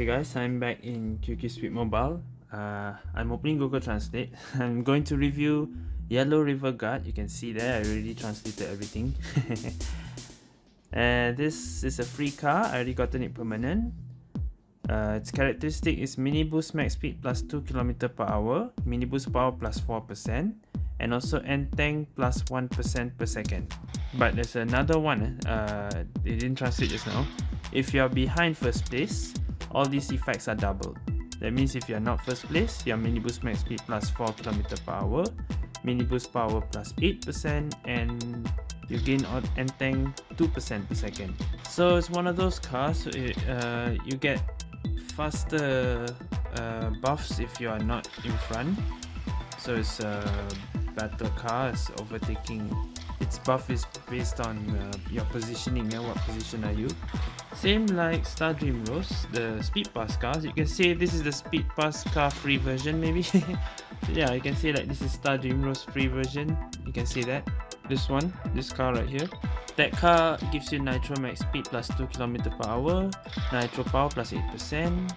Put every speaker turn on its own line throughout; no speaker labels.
Okay guys, I'm back in QQ Speed Mobile. Uh, I'm opening Google Translate. I'm going to review Yellow River Guard. You can see there, I already translated everything. and this is a free car. I already gotten it permanent. Uh, its characteristic is mini boost max speed plus 2 km per hour, mini boost power plus 4%, and also end tank plus 1 per second. But there's another one, uh, they didn't translate just now. If you are behind first place, all these effects are doubled. That means if you are not first place, your mini boost max speed plus 4 km per hour, mini boost power plus 8%, and you gain end tank 2% per second. So it's one of those cars, uh, you get faster uh, buffs if you are not in front. So it's a better car, it's overtaking. Its buff is based on uh, your positioning, yeah, what position are you. Same like Star Dream Rose, the Speed Pass cars. You can say this is the Speed Pass car free version maybe. yeah, you can say like this is Star Dream Rose free version. You can see that. This one, this car right here. That car gives you Nitro Max Speed plus 2 km per hour, Nitro Power plus 8%.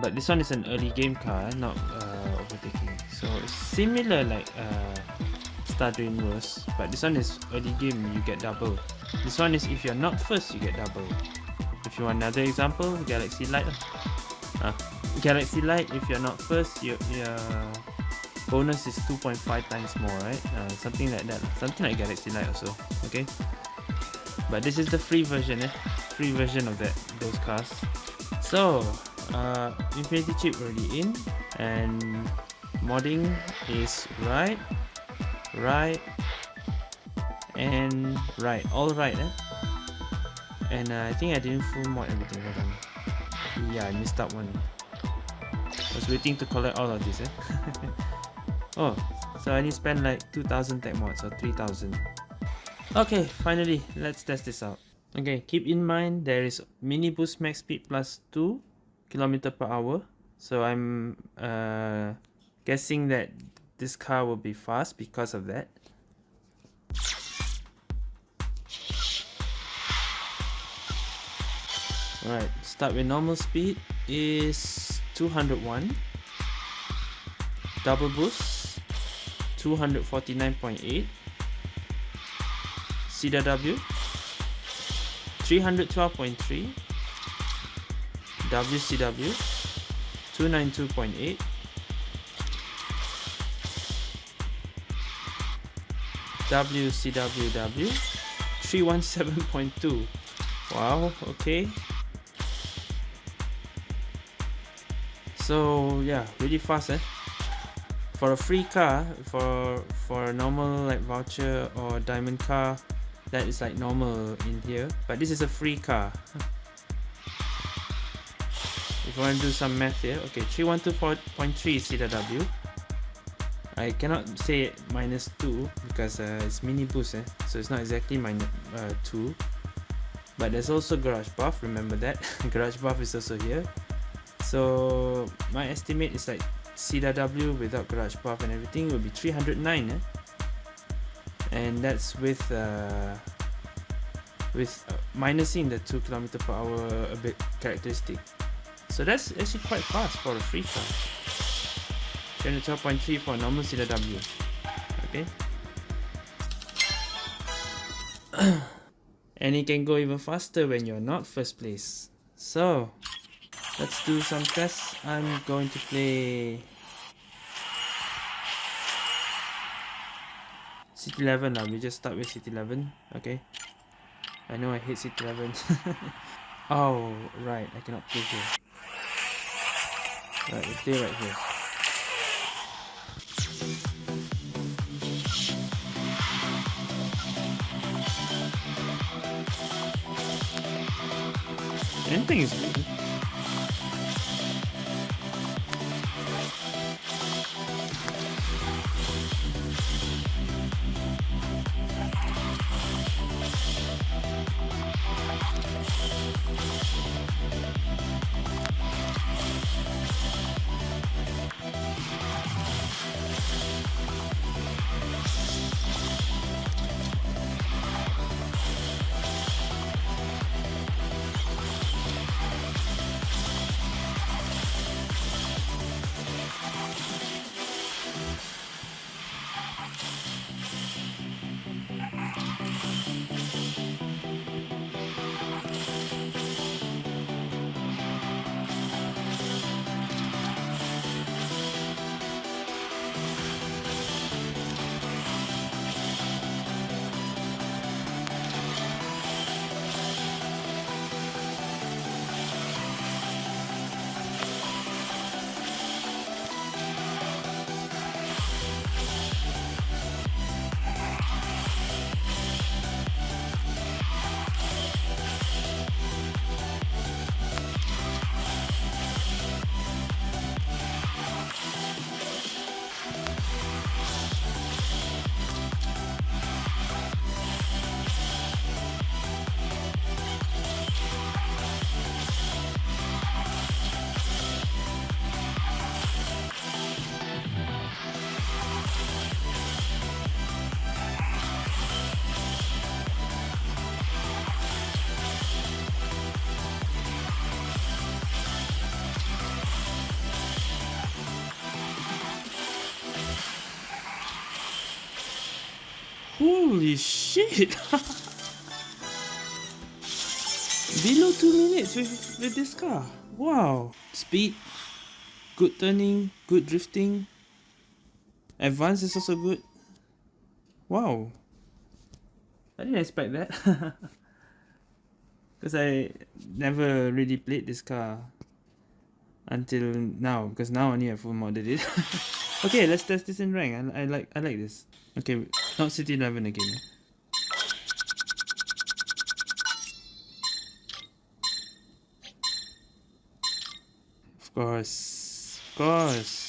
But this one is an early game car, not uh, overtaking. So similar like uh, Star Dream Rose, but this one is early game, you get double. This one is if you're not first, you get double. If you want another example, Galaxy Light. Uh, Galaxy Light, if you're not first, your, your bonus is 2.5 times more, right? Uh, something like that. Something like Galaxy Light also. Okay. But this is the free version, eh? Free version of that those cars. So, uh, Infinity Chip already in, and modding is right, right, and right all right eh? and uh, I think I didn't full mod everything hold on. Yeah I missed out one. I was waiting to collect all of this eh? oh so I need to spend like 2000 tech mods or 3000 okay finally let's test this out. Okay keep in mind there is mini boost max speed plus 2 kilometer per hour. So I'm uh, guessing that this car will be fast because of that Alright, start with normal speed is 201 Double boost 249.8 CW 312.3 WCW 292.8 WCWW 317.2 Wow, okay so yeah really fast eh? For a free car for for a normal like voucher or diamond car that is like normal in here. But this is a free car. If you want to do some math here okay 312.3 CW I cannot say minus 2 because uh, it's mini boost eh? so it's not exactly minus uh, 2 but there's also garage buff remember that? Garage buff is also here so my estimate is like CW without garage buff and everything will be 309 eh? and that's with uh, with uh, minusing the 2 km per hour a bit characteristic. So that's actually quite fast for a free car. 312.3 for a normal CW okay. And it can go even faster when you're not first place. So let's do some tests I'm going to play City 11 now. We just start with City 11 okay? I know I hate City 11 oh right. I cannot play here. Right we play right here. Anything is good. Holy shit! Below 2 minutes with, with this car. Wow. Speed, good turning, good drifting. Advance is also good. Wow. I didn't expect that. Because I never really played this car until now. Because now I only have full modded it. okay, let's test this in rank. I, I like I like this. Okay, not City 11 again. Of course. Of course.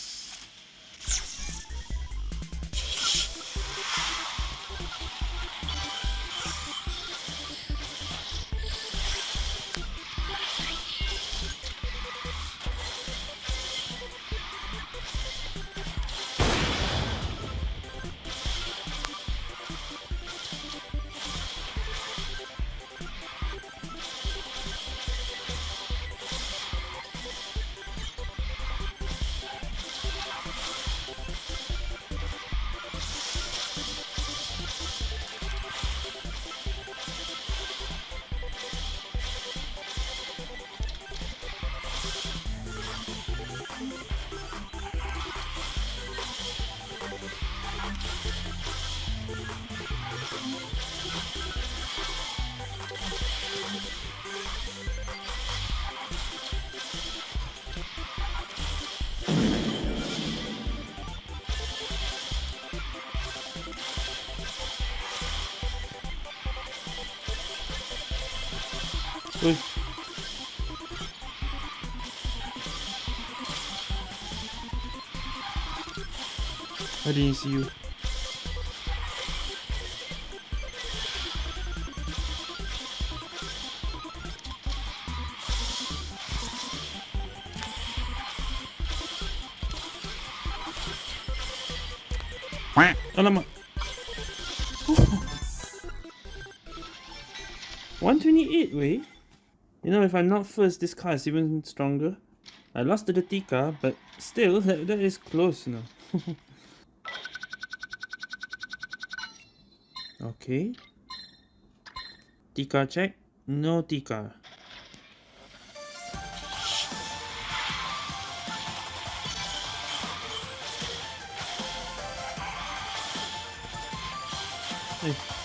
Uy. I didn't see you. Alamak. 128 way? You know, if I'm not first, this car is even stronger. I lost to the Tika, but still, that, that is close, know. okay. Tika check. No Tika. Hey.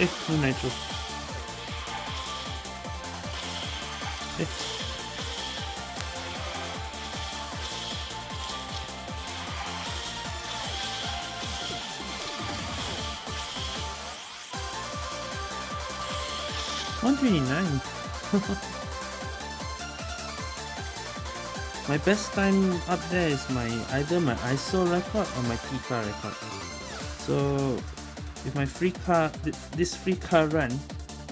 No nitro. Eh. One twenty nine. my best time up there is my either my ISO record or my Tika record. So with my free car this free car run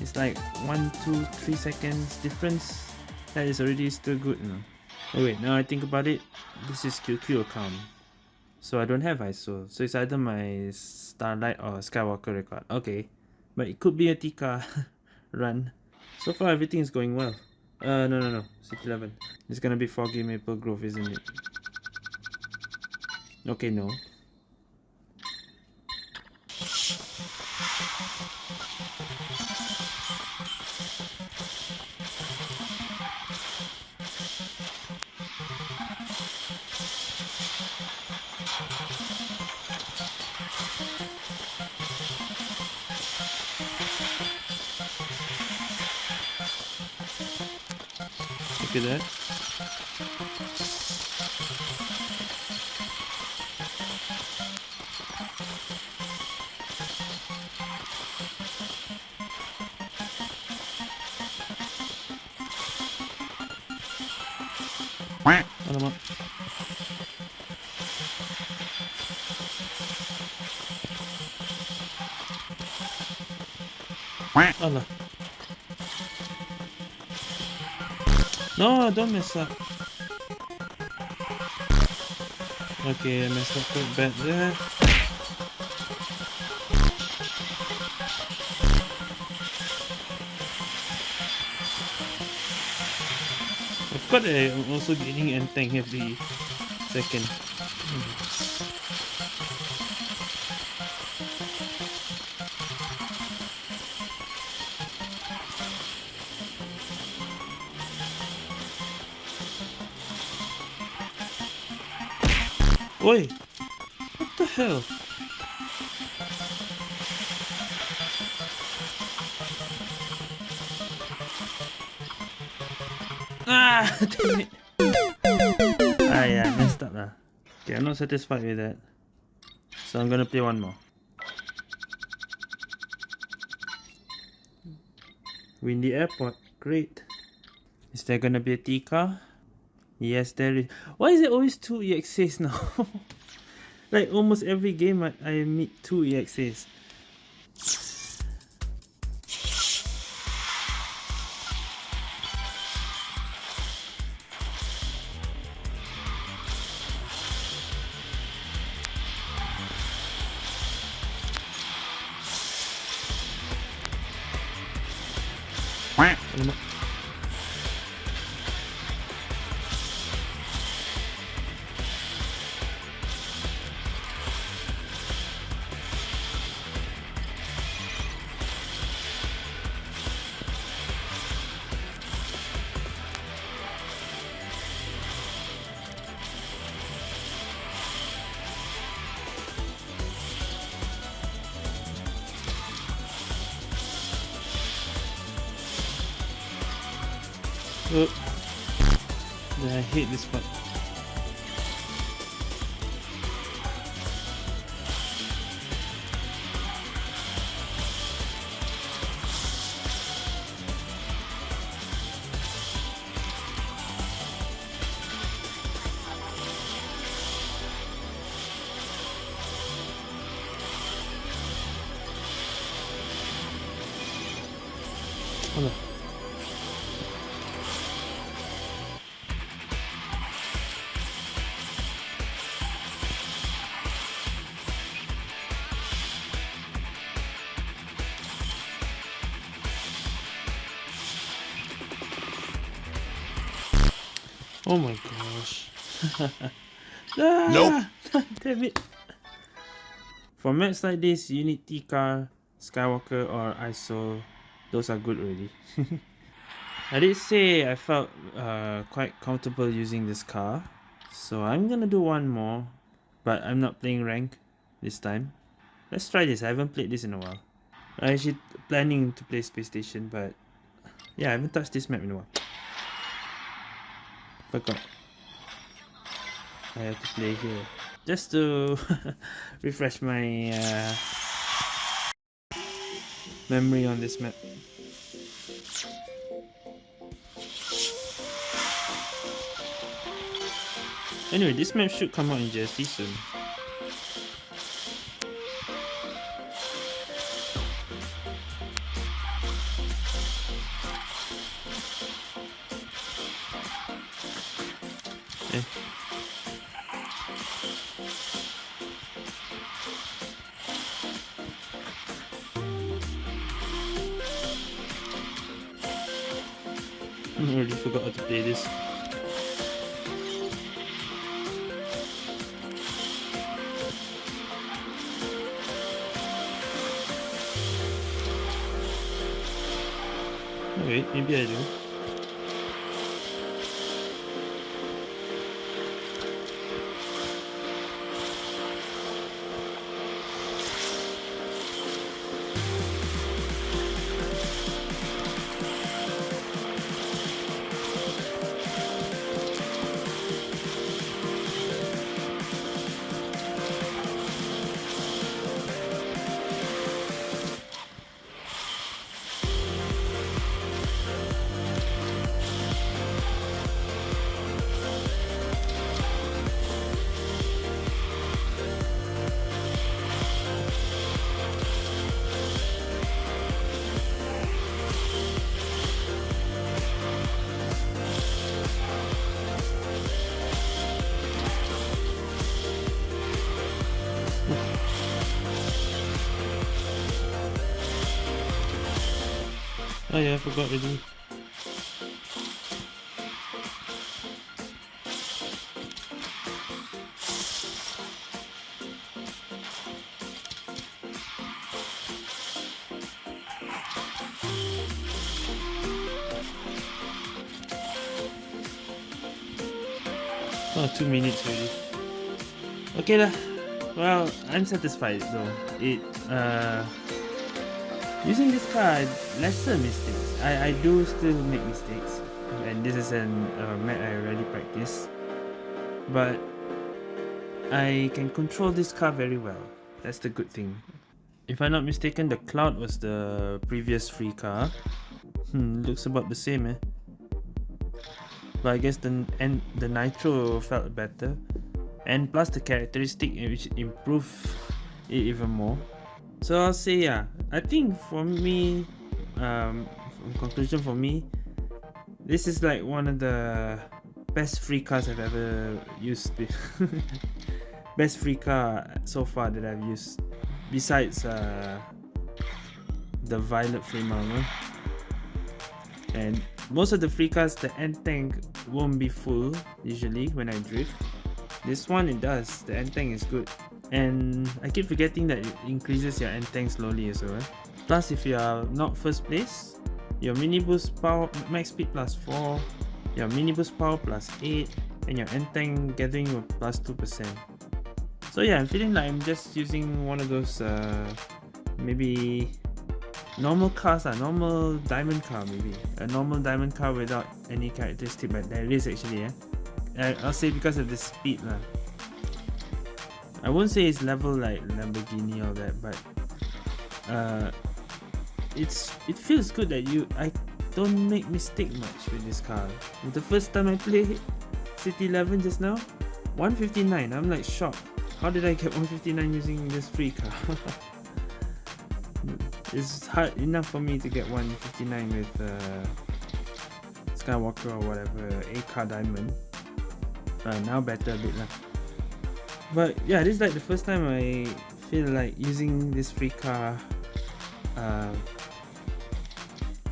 is like one two three seconds difference that is already still good you know. Oh wait now i think about it this is qq account. So i don't have iso so it's either my starlight or skywalker record. Okay. But it could be a tika run. So far everything is going well. Uh no no no. City 11 it's gonna be foggy maple grove isn't it? Okay no Look at that. Alamak. Allah. No, don't mess up. Okay, I messed up quite bad there. I forgot that I'm also gaining end tank every second. Oi! What the hell? Ah! Damn it! Ah yeah, messed up lah. Okay, I'm not satisfied with that. So I'm gonna play one more. Windy Airport, great. Is there gonna be a T car? Yes, there is. Why is it always two EXAs now? like almost every game I, I meet two EXAs. Oh. Oh my gosh. ah,
Nope.
Damn it. For maps like this, you need Tika, Skywalker, or ISO. Those are good already. I did say I felt uh, quite comfortable using this car. So I'm gonna do one more. But I'm not playing rank this time. Let's try this. I haven't played this in a while. I'm actually planning to play Space Station, but yeah, I haven't touched this map in a while. Forgot. I have to play here. Just to refresh my uh, memory on this map. Anyway, this map should come out in JST soon. Wait, maybe I do. Oh yeah, I forgot already. Oh, two minutes already. Okay lah. Well, I'm satisfied though. It uh using this card lesser mistakes. I I do still make mistakes, and this is an uh, map I already practice. But I can control this car very well. That's the good thing. If I'm not mistaken, the Cloud was the previous free car. Hmm, looks about the same eh but I guess the and the nitro felt better and plus the characteristic which improved it even more so I'll say yeah. I think for me um conclusion for me this is like one of the best free cars I've ever used. Best free car so far that I've used. Besides uh, the violet armor. And most of the free cars the end tank won't be full usually when I drift. This one it does. The end tank is good and I keep forgetting that it increases your end tank slowly as well. Plus if you are not first place your mini boost power max speed plus 4 your mini boost power plus 8 and your end tank gathering will plus 2% so yeah I'm feeling like I'm just using one of those uh, maybe normal cars are normal diamond car maybe. A normal diamond car without any characteristic but there is actually yeah. I'll say because of the speed lah. I won't say it's level like Lamborghini or that but uh, it's it feels good that you I don't make mistake much with this car the first time I played City 11 just now 159 I'm like shocked how did I get 159 using this free car it's hard enough for me to get 159 with uh, Skywalker or whatever, a car diamond. Uh, now better a bit lah. But yeah, this is like the first time I feel like using this free car uh,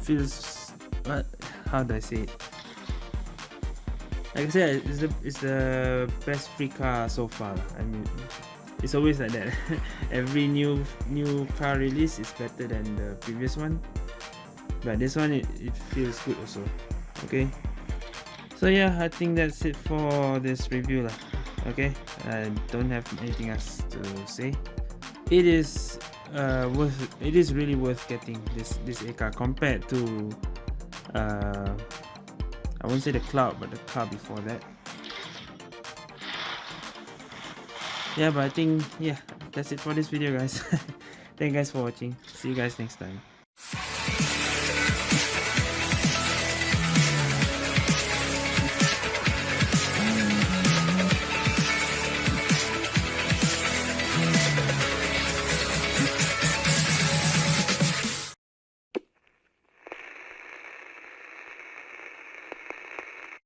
feels what how do I say it? Like I said, it's the it's the best free car so far. I mean, it's always like that every new new car release is better than the previous one but this one it, it feels good also okay so yeah i think that's it for this review lah. Okay i don't have anything else to say. It is uh worth it is really worth getting this this a car compared to uh i won't say the cloud but the car before that. Yeah but i think yeah that's it for this video guys. Thank you guys for watching. See you guys next time